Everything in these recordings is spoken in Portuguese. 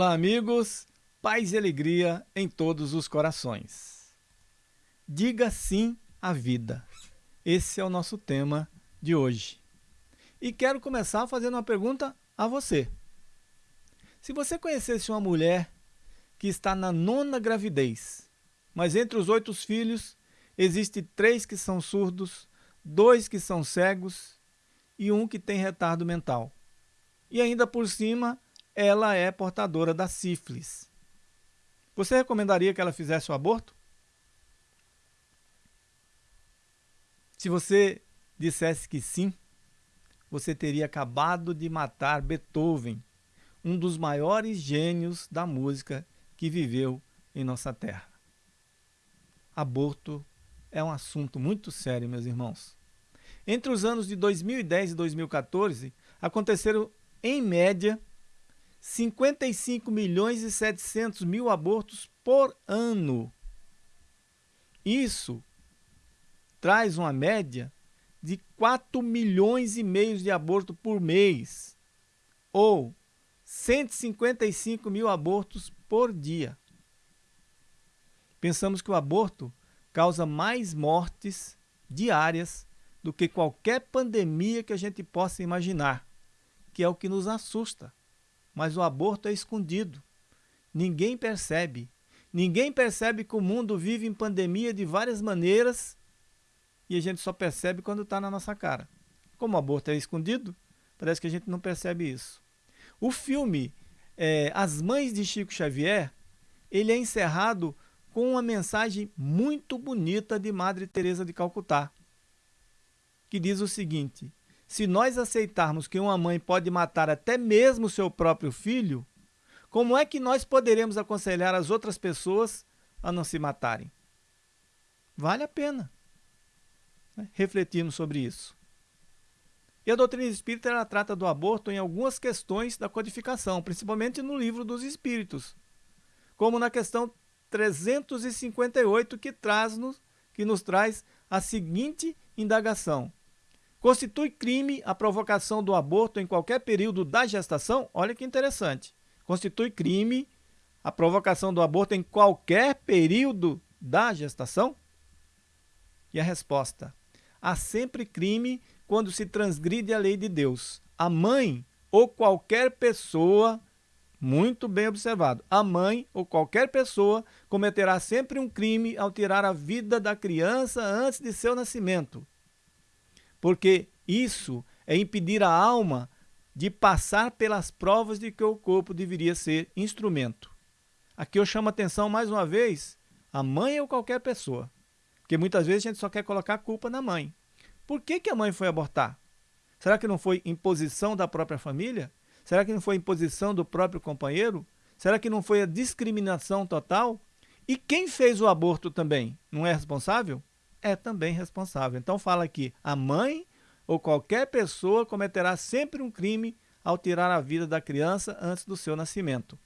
Olá, amigos, paz e alegria em todos os corações. Diga sim à vida. Esse é o nosso tema de hoje. E quero começar fazendo uma pergunta a você. Se você conhecesse uma mulher que está na nona gravidez, mas entre os oito filhos, existe três que são surdos, dois que são cegos e um que tem retardo mental. E ainda por cima, ela é portadora da sífilis. Você recomendaria que ela fizesse o aborto? Se você dissesse que sim, você teria acabado de matar Beethoven, um dos maiores gênios da música que viveu em nossa terra. Aborto é um assunto muito sério, meus irmãos. Entre os anos de 2010 e 2014, aconteceram, em média, 55 milhões e 700 mil abortos por ano. Isso traz uma média de 4 milhões e meio de abortos por mês, ou 155 mil abortos por dia. Pensamos que o aborto causa mais mortes diárias do que qualquer pandemia que a gente possa imaginar, que é o que nos assusta mas o aborto é escondido. Ninguém percebe. Ninguém percebe que o mundo vive em pandemia de várias maneiras e a gente só percebe quando está na nossa cara. Como o aborto é escondido, parece que a gente não percebe isso. O filme é, As Mães de Chico Xavier, ele é encerrado com uma mensagem muito bonita de Madre Teresa de Calcutá, que diz o seguinte: se nós aceitarmos que uma mãe pode matar até mesmo seu próprio filho, como é que nós poderemos aconselhar as outras pessoas a não se matarem? Vale a pena né? refletirmos sobre isso. E a doutrina espírita ela trata do aborto em algumas questões da codificação, principalmente no livro dos Espíritos, como na questão 358 que, traz -nos, que nos traz a seguinte indagação. Constitui crime a provocação do aborto em qualquer período da gestação? Olha que interessante. Constitui crime a provocação do aborto em qualquer período da gestação? E a resposta: há sempre crime quando se transgride a lei de Deus. A mãe ou qualquer pessoa, muito bem observado, a mãe ou qualquer pessoa cometerá sempre um crime ao tirar a vida da criança antes de seu nascimento porque isso é impedir a alma de passar pelas provas de que o corpo deveria ser instrumento. Aqui eu chamo a atenção mais uma vez a mãe ou qualquer pessoa, porque muitas vezes a gente só quer colocar a culpa na mãe. Por que, que a mãe foi abortar? Será que não foi imposição da própria família? Será que não foi imposição do próprio companheiro? Será que não foi a discriminação total? E quem fez o aborto também não é responsável? É também responsável. Então fala aqui, a mãe ou qualquer pessoa cometerá sempre um crime ao tirar a vida da criança antes do seu nascimento.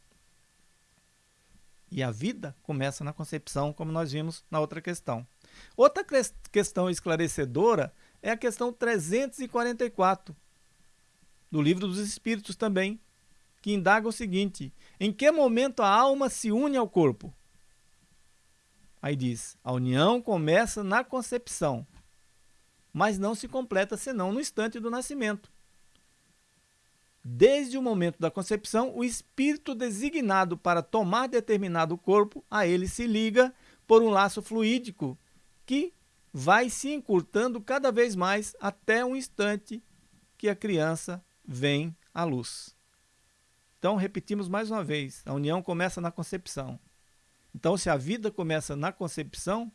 E a vida começa na concepção, como nós vimos na outra questão. Outra questão esclarecedora é a questão 344 do Livro dos Espíritos também, que indaga o seguinte: em que momento a alma se une ao corpo? Aí diz: a união começa na concepção, mas não se completa senão no instante do nascimento. Desde o momento da concepção, o espírito designado para tomar determinado corpo a ele se liga por um laço fluídico que vai se encurtando cada vez mais até o instante que a criança vem à luz. Então, repetimos mais uma vez: a união começa na concepção. Então, se a vida começa na concepção,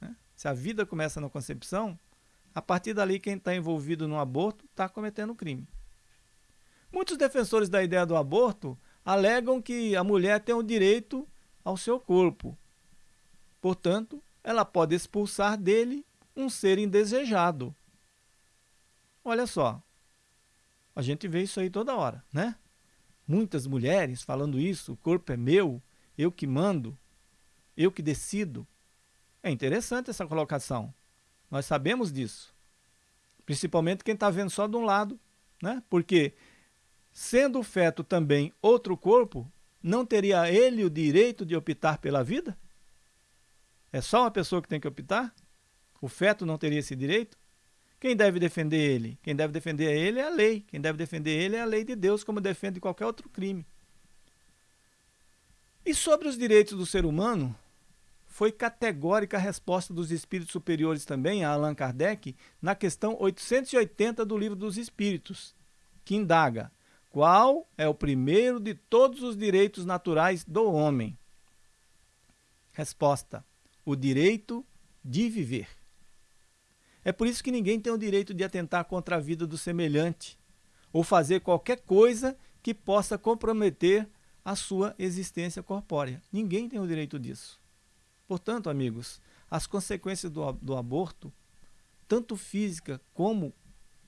né? se a vida começa na concepção, a partir dali quem está envolvido no aborto está cometendo crime. Muitos defensores da ideia do aborto alegam que a mulher tem o direito ao seu corpo. Portanto, ela pode expulsar dele um ser indesejado. Olha só, a gente vê isso aí toda hora, né? Muitas mulheres falando isso, o corpo é meu, eu que mando, eu que decido. É interessante essa colocação. Nós sabemos disso. Principalmente quem está vendo só de um lado, né? Porque sendo o feto também outro corpo, não teria ele o direito de optar pela vida? É só uma pessoa que tem que optar? O feto não teria esse direito? Quem deve defender ele? Quem deve defender ele é a lei. Quem deve defender ele é a lei de Deus, como defende qualquer outro crime. E sobre os direitos do ser humano, foi categórica a resposta dos espíritos superiores também, a Allan Kardec, na questão 880 do Livro dos Espíritos, que indaga qual é o primeiro de todos os direitos naturais do homem? Resposta: o direito de viver. É por isso que ninguém tem o direito de atentar contra a vida do semelhante ou fazer qualquer coisa que possa comprometer a sua existência corpórea. Ninguém tem o direito disso. Portanto, amigos, as consequências do, do aborto, tanto física como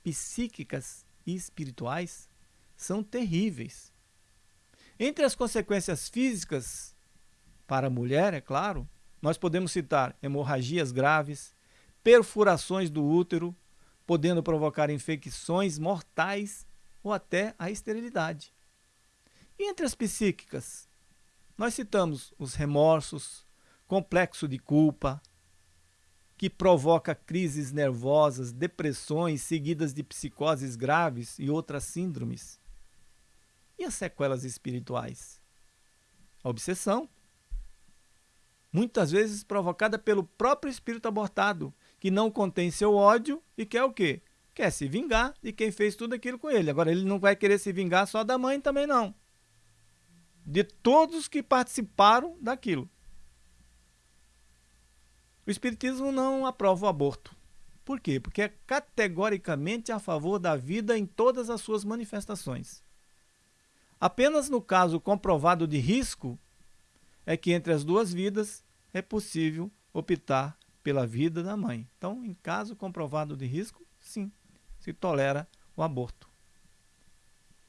psíquicas e espirituais, são terríveis. Entre as consequências físicas, para a mulher, é claro, nós podemos citar hemorragias graves, perfurações do útero, podendo provocar infecções mortais ou até a esterilidade. E entre as psíquicas, nós citamos os remorsos, complexo de culpa, que provoca crises nervosas, depressões seguidas de psicoses graves e outras síndromes. E as sequelas espirituais? A obsessão, muitas vezes provocada pelo próprio espírito abortado, que não contém seu ódio e quer o quê? Quer se vingar de quem fez tudo aquilo com ele. Agora, ele não vai querer se vingar só da mãe também não. De todos que participaram daquilo. O Espiritismo não aprova o aborto. Por quê? Porque é categoricamente a favor da vida em todas as suas manifestações. Apenas no caso comprovado de risco é que entre as duas vidas é possível optar pela vida da mãe. Então, em caso comprovado de risco, sim, se tolera o aborto.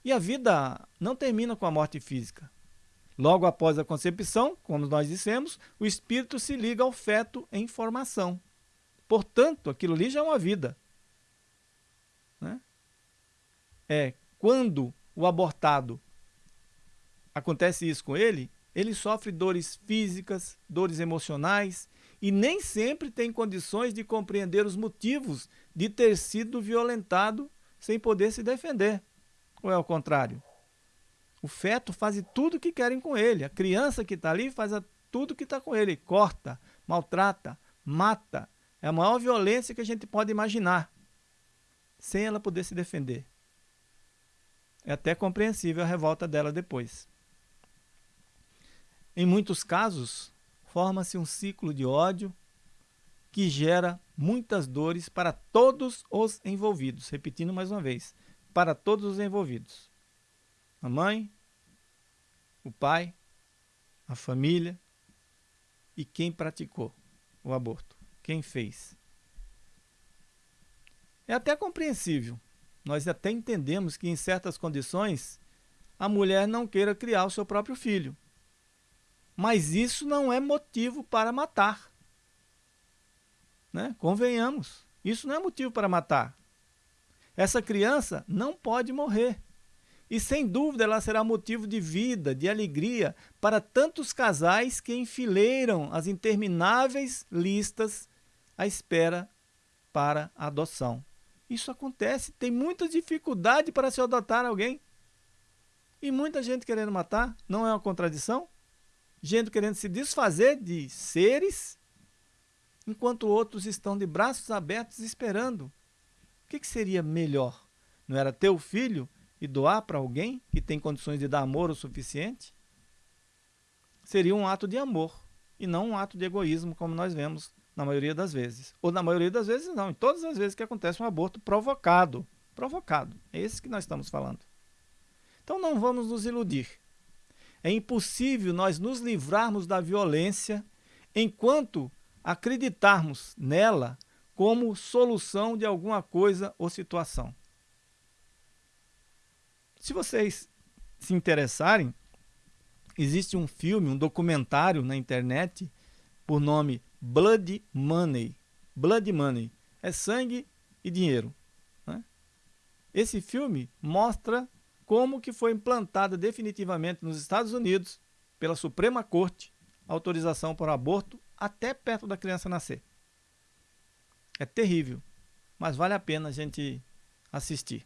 E a vida não termina com a morte física. Logo após a concepção, como nós dissemos, o espírito se liga ao feto em formação. Portanto, aquilo ali já é uma vida. Né? É quando o abortado acontece isso com ele, ele sofre dores físicas, dores emocionais e nem sempre tem condições de compreender os motivos de ter sido violentado sem poder se defender. Ou é o contrário? O feto faz tudo o que querem com ele. A criança que está ali faz tudo o que está com ele. Corta, maltrata, mata. É a maior violência que a gente pode imaginar. Sem ela poder se defender. É até compreensível a revolta dela depois. Em muitos casos, forma-se um ciclo de ódio que gera muitas dores para todos os envolvidos. Repetindo mais uma vez, para todos os envolvidos. A mãe, o pai, a família e quem praticou o aborto, quem fez. É até compreensível. Nós até entendemos que em certas condições a mulher não queira criar o seu próprio filho. Mas isso não é motivo para matar. Né? Convenhamos, isso não é motivo para matar. Essa criança não pode morrer. E sem dúvida ela será motivo de vida, de alegria para tantos casais que enfileiram as intermináveis listas à espera para a adoção. Isso acontece, tem muita dificuldade para se adotar alguém. E muita gente querendo matar, não é uma contradição? gente querendo se desfazer de seres, enquanto outros estão de braços abertos esperando. O que, que seria melhor? Não era ter o filho e doar para alguém que tem condições de dar amor o suficiente? Seria um ato de amor e não um ato de egoísmo, como nós vemos na maioria das vezes. Ou na maioria das vezes não, em todas as vezes que acontece um aborto provocado. Provocado. É esse que nós estamos falando. Então não vamos nos iludir. É impossível nós nos livrarmos da violência enquanto acreditarmos nela como solução de alguma coisa ou situação. Se vocês se interessarem, existe um filme, um documentário na internet por nome Blood Money. Blood Money é sangue e dinheiro. Né? Esse filme mostra como que foi implantada definitivamente nos Estados Unidos, pela Suprema Corte, autorização para aborto até perto da criança nascer. É terrível, mas vale a pena a gente assistir.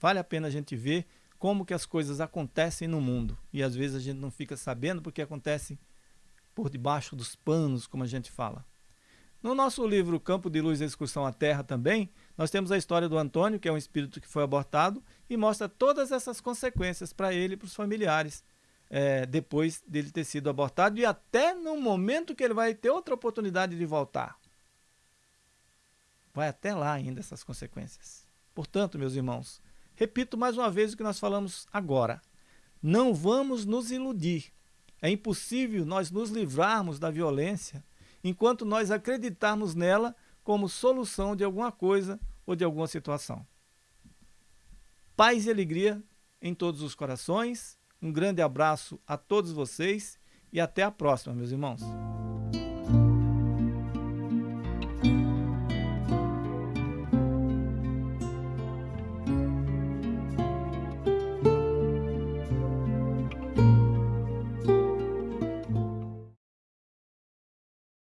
Vale a pena a gente ver como que as coisas acontecem no mundo. E às vezes a gente não fica sabendo porque acontece por debaixo dos panos, como a gente fala. No nosso livro Campo de Luz e Excursão à Terra também, nós temos a história do Antônio, que é um espírito que foi abortado, e mostra todas essas consequências para ele e para os familiares, é, depois dele ter sido abortado e até no momento que ele vai ter outra oportunidade de voltar. Vai até lá ainda essas consequências. Portanto, meus irmãos, repito mais uma vez o que nós falamos agora. Não vamos nos iludir. É impossível nós nos livrarmos da violência enquanto nós acreditarmos nela como solução de alguma coisa ou de alguma situação. Paz e alegria em todos os corações. Um grande abraço a todos vocês e até a próxima, meus irmãos.